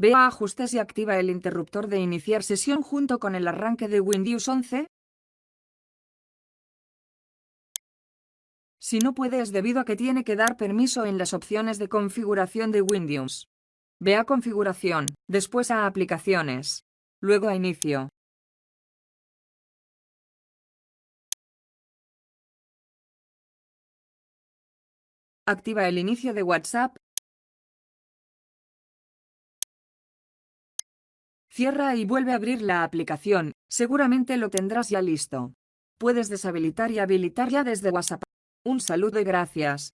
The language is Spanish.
Ve a ajustes y activa el interruptor de iniciar sesión junto con el arranque de Windows 11. Si no puede es debido a que tiene que dar permiso en las opciones de configuración de Windows. Ve a configuración, después a aplicaciones, luego a inicio. Activa el inicio de WhatsApp. Cierra y vuelve a abrir la aplicación, seguramente lo tendrás ya listo. Puedes deshabilitar y habilitar ya desde WhatsApp. Un saludo y gracias.